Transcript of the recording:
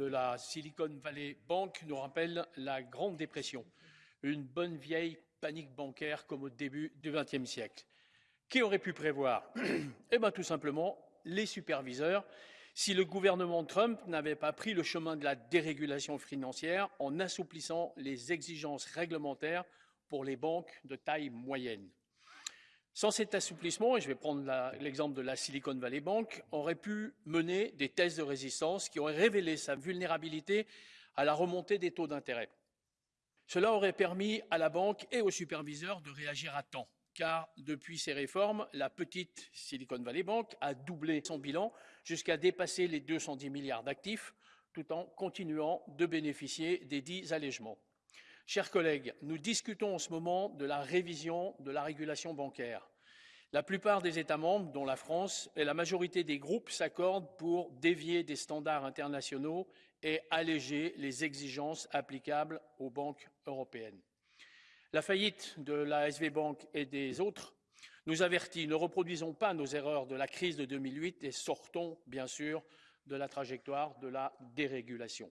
de la Silicon Valley Bank nous rappelle la Grande Dépression, une bonne vieille panique bancaire comme au début du XXe siècle. Qui aurait pu prévoir? Eh bien, tout simplement, les superviseurs, si le gouvernement Trump n'avait pas pris le chemin de la dérégulation financière en assouplissant les exigences réglementaires pour les banques de taille moyenne. Sans cet assouplissement, et je vais prendre l'exemple de la Silicon Valley Bank, aurait pu mener des tests de résistance qui auraient révélé sa vulnérabilité à la remontée des taux d'intérêt. Cela aurait permis à la banque et aux superviseurs de réagir à temps, car depuis ces réformes, la petite Silicon Valley Bank a doublé son bilan jusqu'à dépasser les 210 milliards d'actifs, tout en continuant de bénéficier des dix allègements. Chers collègues, nous discutons en ce moment de la révision de la régulation bancaire. La plupart des États membres, dont la France, et la majorité des groupes s'accordent pour dévier des standards internationaux et alléger les exigences applicables aux banques européennes. La faillite de la SV Bank et des autres nous avertit, ne reproduisons pas nos erreurs de la crise de 2008 et sortons, bien sûr, de la trajectoire de la dérégulation.